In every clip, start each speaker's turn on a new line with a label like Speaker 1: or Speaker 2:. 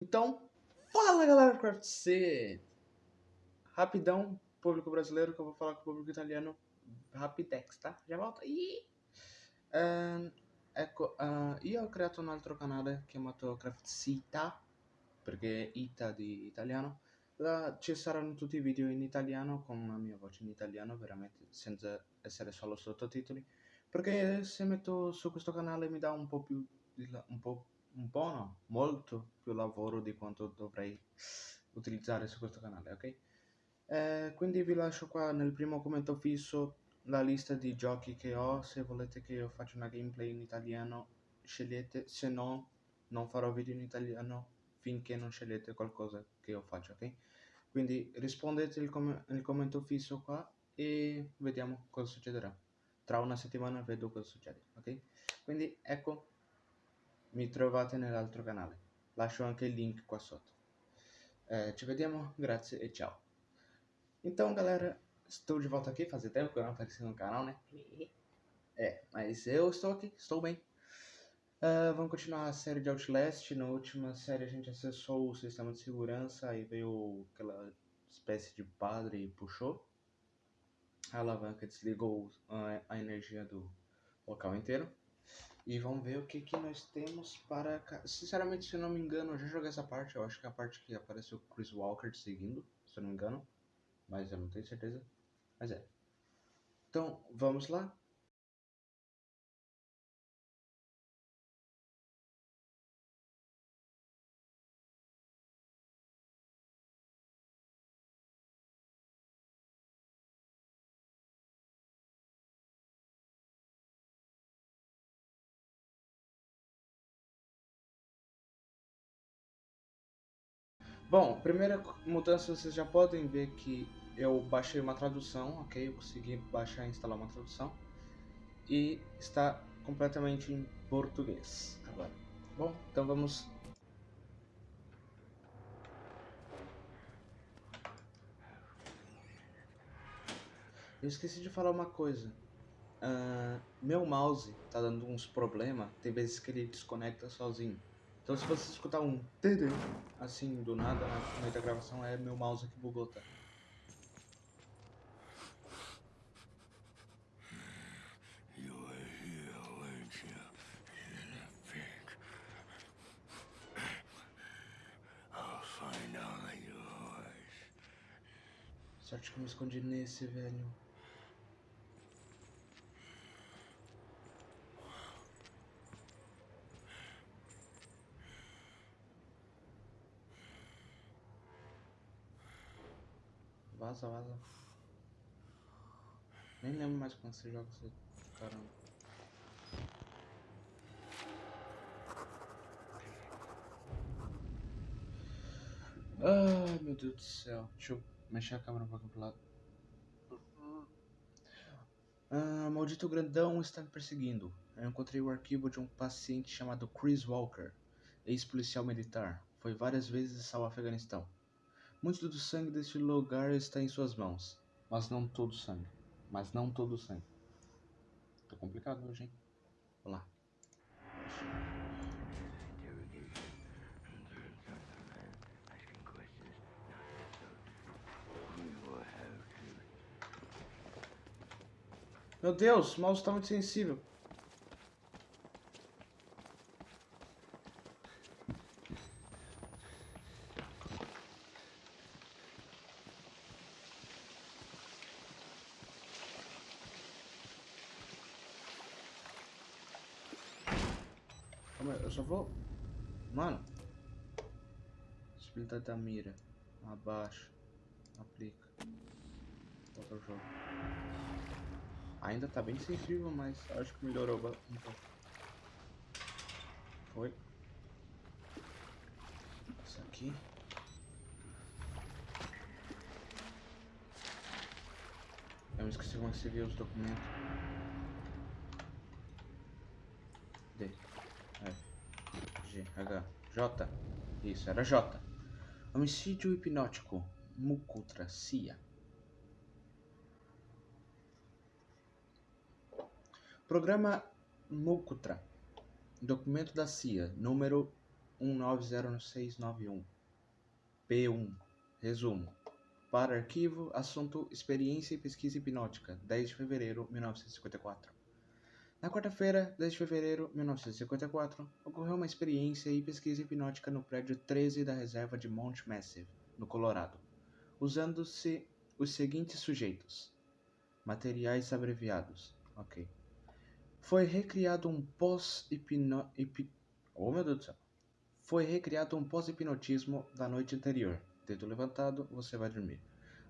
Speaker 1: Então, fala galera do Craft C! Rapidão, público brasileiro, que eu vou falar com o público italiano rapidex, tá? Já volto. E uh, ecco, uh, io ho creato un altro canale chiamato Craft Cita, perché Ita di italiano. Là ci saranno tutti i video in italiano con la mia voce in italiano, veramente senza essere solo sottotitoli. Perché se metto su questo canale mi dà un po' più un po' un po' no, molto più lavoro di quanto dovrei utilizzare su questo canale, ok? Eh, quindi vi lascio qua nel primo commento fisso la lista di giochi che ho, se volete che io faccia una gameplay in italiano scegliete, se no non farò video in italiano finché non scegliete qualcosa che io faccio, ok? Quindi rispondete com nel commento fisso qua e vediamo cosa succederà. Tra una settimana vedo cosa succede, ok? Quindi ecco mi trovate nell'altro canale. Lascio anche il link qua sotto. É, ci vediamo, grazie e ciao. Então, galera, estou de volta aqui. Fazia tempo que eu não apareci no canal, né? É, mas eu estou aqui, estou bem. Uh, vamos continuar a série de Outlast. Na última série a gente acessou o sistema de segurança, aí veio aquela espécie de padre e puxou. A alavanca desligou a energia do local inteiro. E vamos ver o que, que nós temos para... Sinceramente, se eu não me engano, eu já joguei essa parte. Eu acho que é a parte que apareceu o Chris Walker te seguindo, se eu não me engano. Mas eu não tenho certeza. Mas é. Então, vamos lá. Bom, primeira mudança vocês já podem ver que eu baixei uma tradução, ok? Eu consegui baixar e instalar uma tradução. E está completamente em português agora. Bom, então vamos... Eu esqueci de falar uma coisa. Uh, meu mouse tá dando uns problemas, tem vezes que ele desconecta sozinho. Então se você escutar um td assim do nada na meio da gravação é meu mouse que bugou, tá? Sorte que eu me escondi nesse, velho. Vaza, vaza. Nem lembro mais quando você joga esse caramba. Ai meu Deus do céu. Deixa eu mexer a câmera um pouquinho pro lado. Ah, maldito grandão está me perseguindo. Eu encontrei o arquivo de um paciente chamado Chris Walker, ex-policial militar. Foi várias vezes ao Afeganistão. Muito do sangue deste lugar está em suas mãos. Mas não todo o sangue. Mas não todo o sangue. Tá complicado hoje, hein? Vamos lá. Meu Deus, o mouse está muito sensível. Calma eu só vou... Mano. Possibilidade da mira. Abaixa. Aplica. Volta o jogo. Ainda tá bem sensível, mas acho que melhorou um pouco. Foi. Isso aqui. Eu me esqueci como você vê os documentos. D. G, H, J. Isso, era J. Homicídio hipnótico. Mucutracia. Programa Mucutra. Documento da CIA, número 190691. P1. Resumo. Para arquivo, assunto Experiência e Pesquisa Hipnótica, 10 de fevereiro de 1954. Na quarta-feira, 10 de fevereiro de 1954, ocorreu uma experiência e pesquisa hipnótica no prédio 13 da reserva de Mount Massive, no Colorado, usando-se os seguintes sujeitos. Materiais abreviados. Ok. Foi recriado um pós-hipno... Oh, meu Deus do céu. Foi recriado um pós-hipnotismo da noite anterior. Dedo levantado, você vai dormir.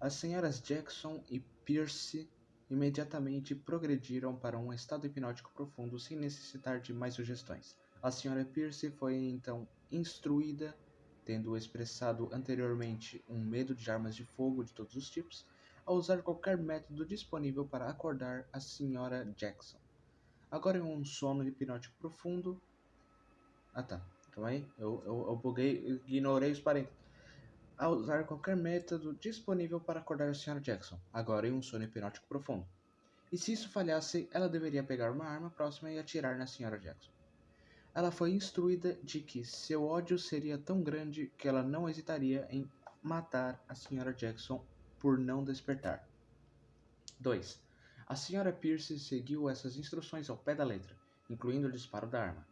Speaker 1: As senhoras Jackson e Pierce imediatamente progrediram para um estado hipnótico profundo sem necessitar de mais sugestões. A senhora Pierce foi então instruída, tendo expressado anteriormente um medo de armas de fogo de todos os tipos, a usar qualquer método disponível para acordar a senhora Jackson. Agora em um sono hipnótico profundo. Ah tá, calma aí, eu, eu, eu buguei, ignorei os parênteses. A usar qualquer método disponível para acordar a Sra. Jackson, agora em um sono hipnótico profundo. E se isso falhasse, ela deveria pegar uma arma próxima e atirar na Sra. Jackson. Ela foi instruída de que seu ódio seria tão grande que ela não hesitaria em matar a Sra. Jackson por não despertar. 2. A Sra. Pierce seguiu essas instruções ao pé da letra, incluindo o disparo da arma,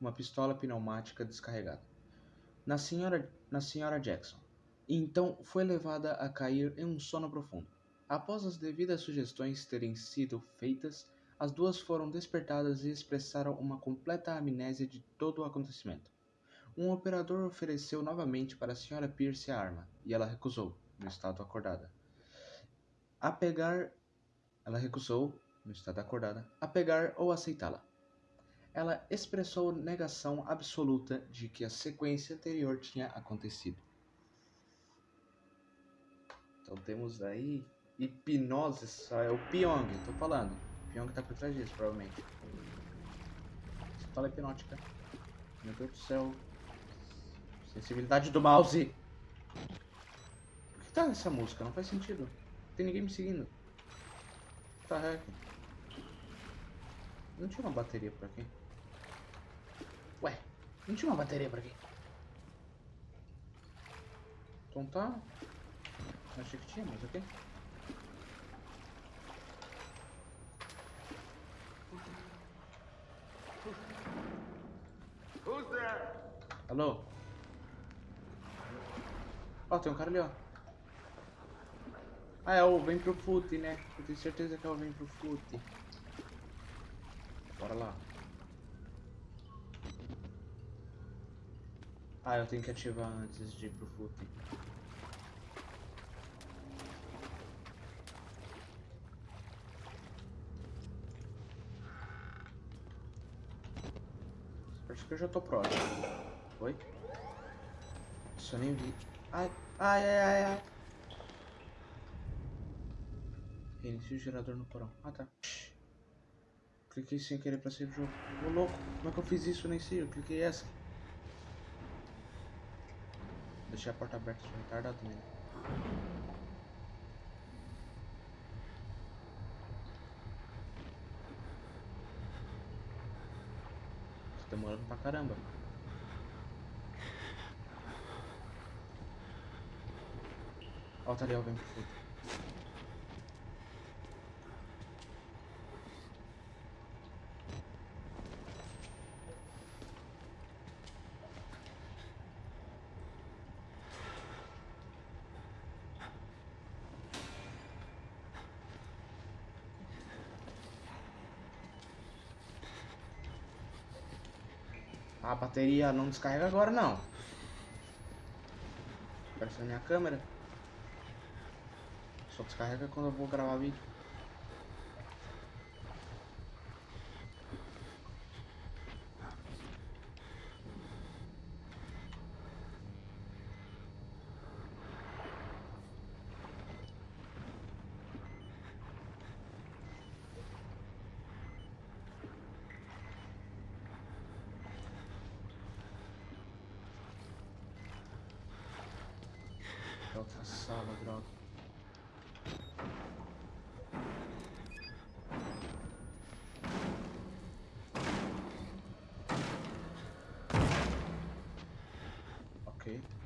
Speaker 1: uma pistola pneumática descarregada, na Sra. Na senhora Jackson. Então foi levada a cair em um sono profundo. Após as devidas sugestões terem sido feitas, as duas foram despertadas e expressaram uma completa amnésia de todo o acontecimento. Um operador ofereceu novamente para a Sra. Pierce a arma, e ela recusou, no estado acordada. A pegar ela recusou, no estado acordada, a pegar ou aceitá-la. Ela expressou negação absoluta de que a sequência anterior tinha acontecido. Então temos aí hipnose, é o Pyong, tô falando. O Pyong tá por trás disso, provavelmente. Fala hipnótica. Meu Deus do céu. Sensibilidade do mouse. Por que tá essa música? Não faz sentido. Tem ninguém me seguindo. Tá heck? Não tinha uma bateria por aqui? Ué, não tinha uma bateria por aqui? Então tá. Achei que tinha, mas ok. Alô? Ó, tem um cara ali, ó. Ah, é o Vem Pro Fute, né? Eu tenho certeza que é o Vem Pro Fute. Bora lá. Ah, eu tenho que ativar antes de ir pro Fute. Acho que eu já tô próximo. Oi? Eu nem vi. Ai, ai, ai, ai, ai. O gerador no porão. Ah, tá. Cliquei sem querer pra sair do jogo. Ô, louco. Como é que eu fiz isso? Eu nem sei. Eu cliquei essa. Deixei a porta aberta. Sou retardado também. Tá demorando pra caramba. Ó, tá ali, ó, vem pro fundo. A bateria não descarrega agora não. Apareceu na minha câmera. Só descarrega quando eu vou gravar vídeo. É outra sala, droga. Ok.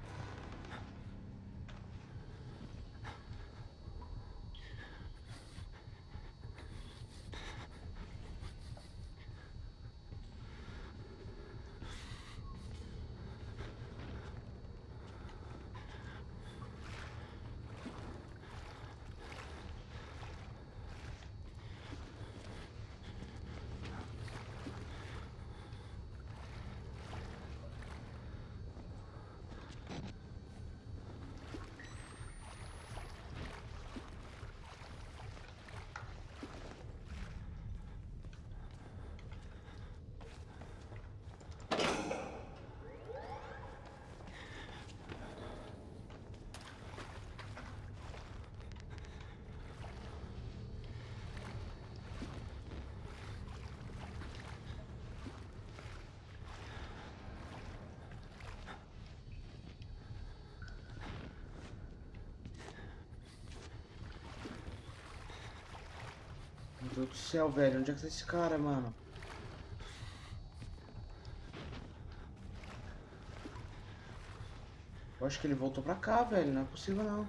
Speaker 1: Deus do céu, velho. Onde é que tá esse cara, mano? Eu acho que ele voltou pra cá, velho. Não é possível, não.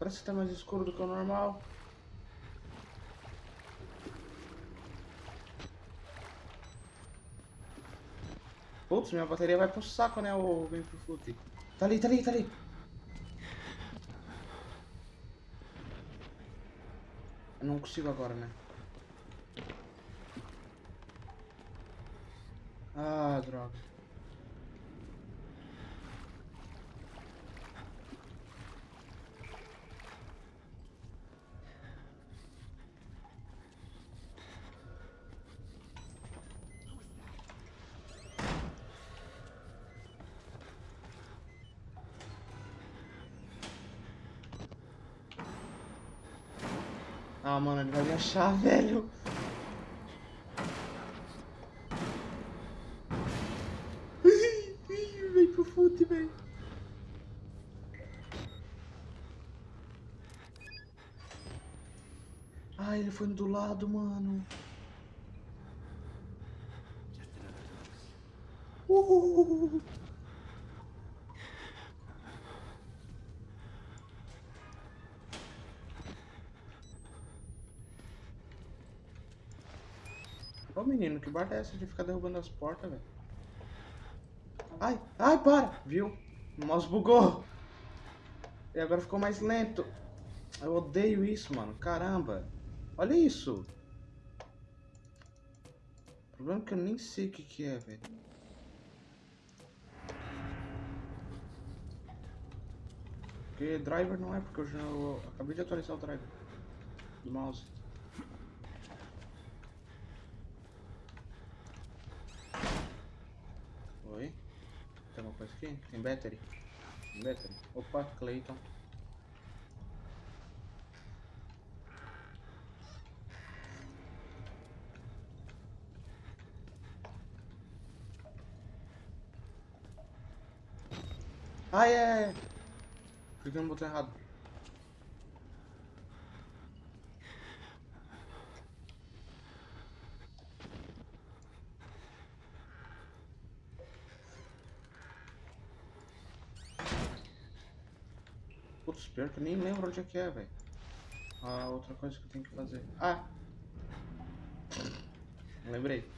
Speaker 1: Parece que tá mais escuro do que o normal. Putz, minha bateria vai pro saco, né? Ou vem pro fute. Tá ali, tá ali, tá ali. Eu não consigo agora, né? Ah, droga. Ah, mano, ele vai me achar, velho. Vem pro fute, velho. Ah, ele foi do lado, mano. Uh! Ô menino, que barra é essa de ficar derrubando as portas, velho? Ai, ai, para! Viu? O mouse bugou. E agora ficou mais lento. Eu odeio isso, mano. Caramba. Olha isso. O problema é que eu nem sei o que, que é, velho. Porque driver não é, porque eu já eu acabei de atualizar o driver do mouse. Oi? Tem alguma coisa aqui? Tem battery? Tem battery? Opa, Clayton. Ai, é, é. Que eu não botei errado? Putz, pior que eu nem lembro onde é que é, velho. Ah, outra coisa que eu tenho que fazer. Ah! Lembrei.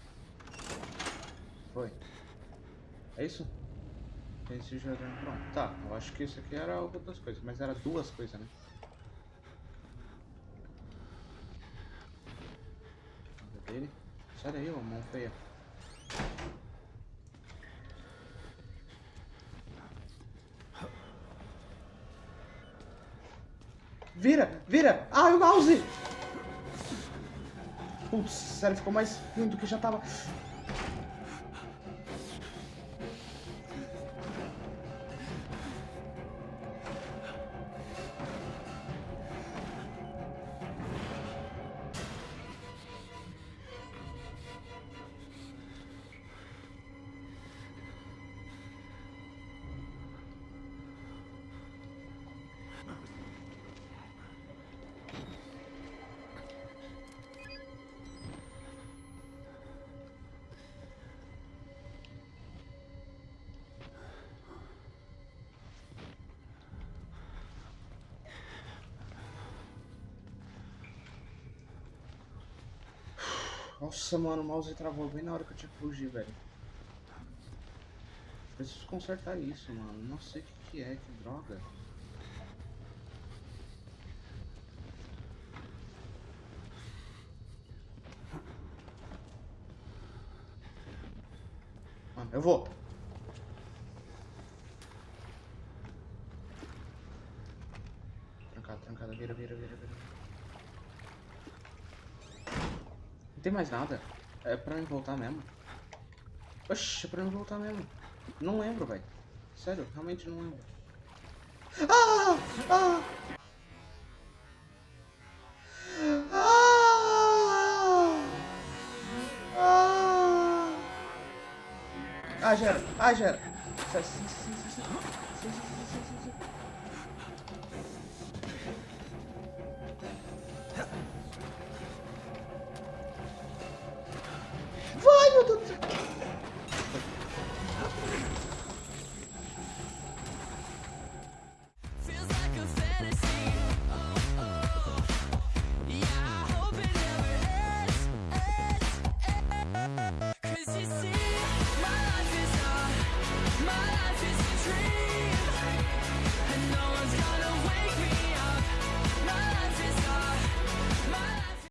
Speaker 1: Foi. É isso? Esse jardim. Pronto, tá. Eu acho que isso aqui era outras coisas, mas era duas coisas, né? Sai daí, ô mão feia. Vira! Vira! Ah, o mouse! Putz, sério, ficou mais ruim do que já tava. Nossa, mano, o mouse travou bem na hora que eu tinha que fugir, velho. Preciso consertar isso, mano. Não sei o que, que é, que droga. Mano, eu vou. Trancada, trancada, vira, vira, vira, vira. Não tem mais nada. É pra mim voltar mesmo. Oxi, é pra mim voltar mesmo. Não lembro, velho. Sério, realmente não lembro. Ah! Ah! Ah! Ah! Ah, já era. Ah, já era. Sai, sai, sai, sai, sai.